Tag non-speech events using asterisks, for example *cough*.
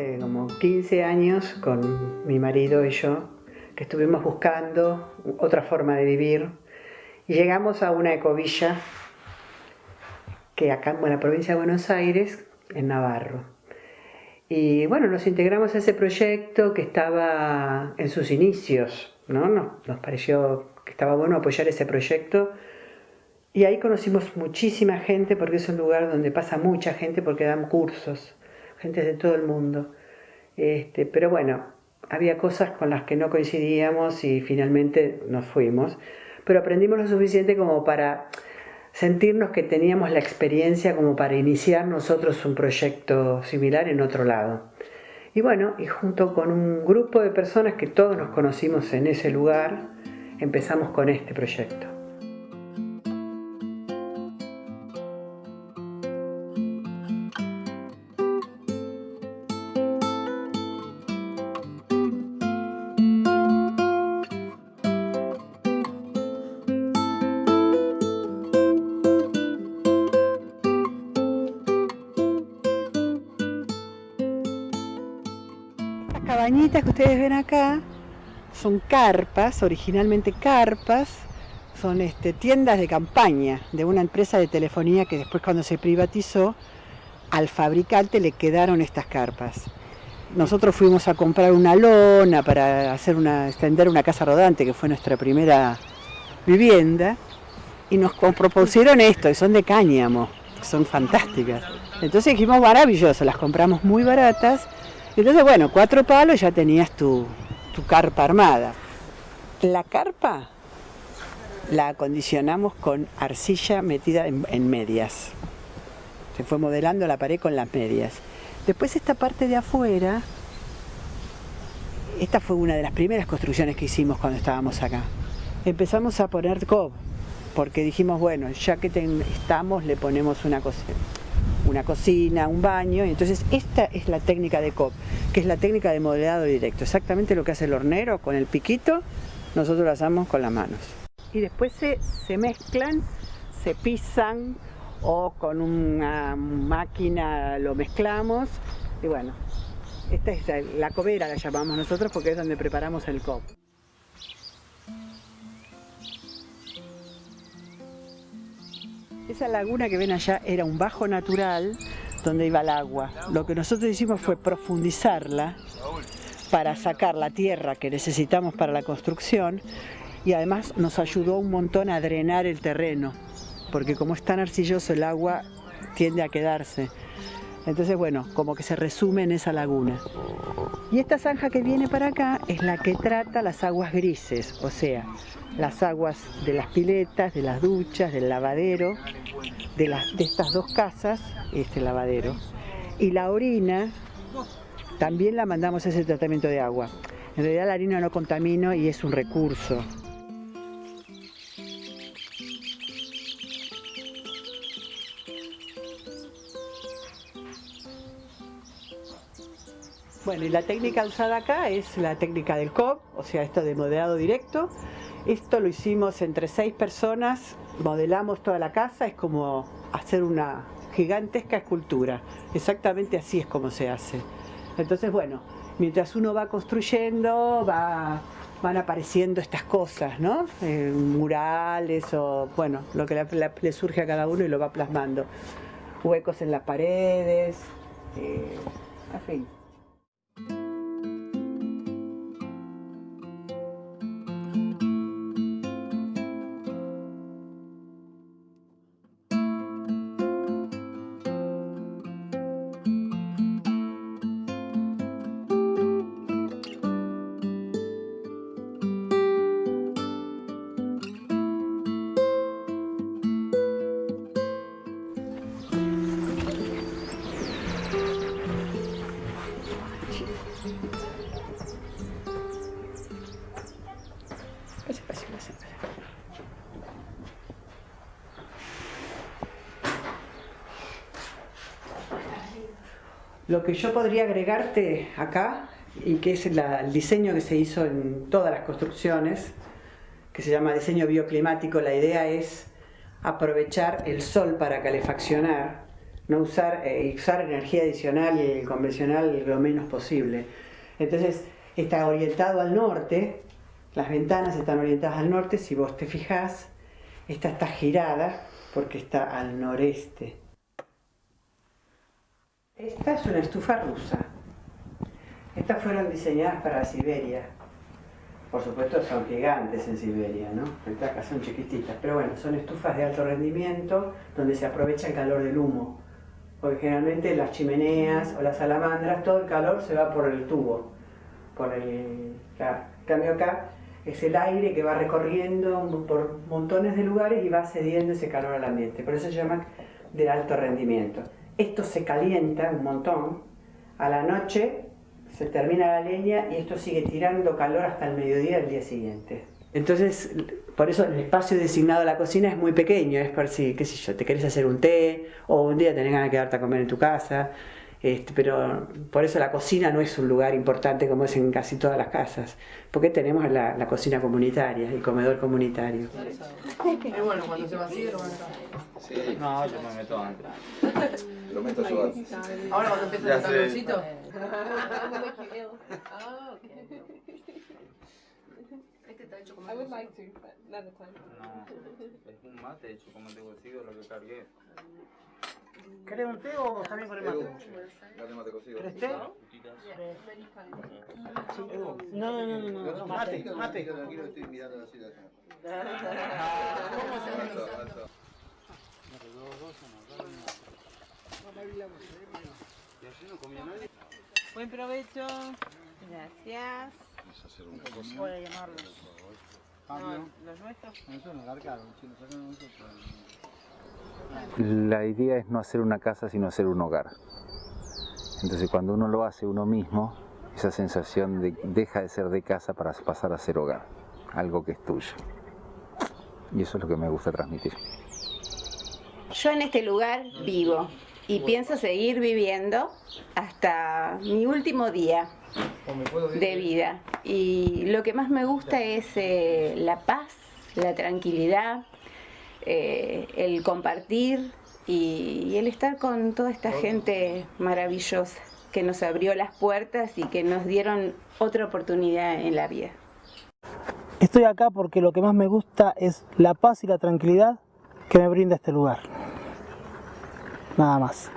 Hace como 15 años con mi marido y yo que estuvimos buscando otra forma de vivir y llegamos a una ecovilla que acá en la provincia de Buenos Aires, en Navarro. Y bueno, nos integramos a ese proyecto que estaba en sus inicios, ¿no? Nos, nos pareció que estaba bueno apoyar ese proyecto y ahí conocimos muchísima gente porque es un lugar donde pasa mucha gente porque dan cursos, gente de todo el mundo. Este, pero bueno, había cosas con las que no coincidíamos y finalmente nos fuimos. Pero aprendimos lo suficiente como para sentirnos que teníamos la experiencia como para iniciar nosotros un proyecto similar en otro lado. Y bueno, y junto con un grupo de personas que todos nos conocimos en ese lugar, empezamos con este proyecto. Cabañitas que ustedes ven acá son carpas, originalmente carpas, son este, tiendas de campaña de una empresa de telefonía que después cuando se privatizó, al fabricante le quedaron estas carpas. Nosotros fuimos a comprar una lona para hacer una, extender una casa rodante, que fue nuestra primera vivienda, y nos propusieron esto, y son de cáñamo, son fantásticas. Entonces dijimos, maravilloso, las compramos muy baratas, entonces, bueno, cuatro palos ya tenías tu, carpa armada. La carpa la acondicionamos con arcilla metida en, medias. Se fue modelando la pared con las medias. Después esta parte de afuera, esta fue una de las primeras construcciones que hicimos cuando estábamos acá. Empezamos a poner cob, porque dijimos, bueno, ya que estamos, le ponemos una cosa una cocina, un baño, entonces esta es la técnica de COP, que es la técnica de modelado directo, exactamente lo que hace el hornero con el piquito, nosotros lo hacemos con las manos. Y después se, se mezclan, se pisan o con una máquina lo mezclamos y bueno, esta es la cobera la llamamos nosotros porque es donde preparamos el COP. Esa laguna que ven allá era un bajo natural donde iba el agua. Lo que nosotros hicimos fue profundizarla para sacar la tierra que necesitamos para la construcción y además nos ayudó un montón a drenar el terreno, porque como es tan arcilloso el agua tiende a quedarse. Entonces, bueno, como que se resume en esa laguna. Y esta zanja que viene para acá es la que trata las aguas grises, o sea, las aguas de las piletas, de las duchas, del lavadero, de, las, estas dos casas, este lavadero. Y la orina también la mandamos a ese tratamiento de agua. En realidad la harina no contamina y es un recurso. Bueno, y la técnica usada acá es la técnica del COP, o sea, esto de modelado directo. Esto lo hicimos entre seis personas, modelamos toda la casa, es como hacer una gigantesca escultura. Exactamente así es como se hace. Entonces, bueno, mientras uno va construyendo, va, van apareciendo estas cosas, ¿no? Eh, murales o, bueno, lo que le, surge a cada uno y lo va plasmando. Huecos en las paredes, eh, en fin. Lo que yo podría agregarte acá, y que es el diseño que se hizo en todas las construcciones, que se llama diseño bioclimático, la idea es aprovechar el sol para calefaccionar no usar, eh, energía adicional y convencional lo menos posible. Entonces está orientado al norte, las ventanas están orientadas al norte, si vos te fijás, esta está girada porque está al noreste. Esta es una estufa rusa. Estas fueron diseñadas para Siberia. Por supuesto son gigantes en Siberia, ¿no? Son chiquititas, pero bueno, son estufas de alto rendimiento donde se aprovecha el calor del humo. Porque generalmente las chimeneas o las salamandras, todo el calor se va por el tubo. Por el... cambio acá es el aire que va recorriendo por montones de lugares y va cediendo ese calor al ambiente. Por eso se llama de alto rendimiento. Esto se calienta un montón. A la noche se termina la leña y esto sigue tirando calor hasta el mediodía del día siguiente. Entonces, por eso el espacio designado a la cocina es muy pequeño, es por si, qué sé yo, te querés hacer un té o un día tenés ganas de quedarte a comer en tu casa. Este, pero por eso la cocina no es un lugar importante como es en casi todas las casas, porque tenemos la, la cocina comunitaria, el comedor comunitario. Y bueno, cuando se vacíe lo van a Sí. No, yo me meto antes. Lo meto yo antes. Ahora cuando empieza Ya el sé. calorcito. *laughs* Está hecho como I would like to, but another time. No, es un mate hecho como te cocido lo que cargué. ¿Querés un té o está bien con el mate? Dale mate cocido. ¿Querés té? No, no, no, no, no, mate, mate. Tranquilo, estoy mirando acá. ¿Cómo se Alto, organiza? alto. Buen provecho. Gracias. Vamos a nuestros. La idea es no hacer una casa, sino hacer un hogar. Entonces cuando uno lo hace uno mismo, esa sensación de, deja de ser de casa para pasar a ser hogar, algo que es tuyo. Y eso es lo que me gusta transmitir. Yo en este lugar vivo y pienso seguir viviendo hasta mi último día de vida. Y lo que más me gusta es eh, la paz, la tranquilidad, eh, el compartir y, y el estar con toda esta gente maravillosa que nos abrió las puertas y que nos dieron otra oportunidad en la vida. Estoy acá porque lo que más me gusta es la paz y la tranquilidad que me brinda este lugar. Nada más.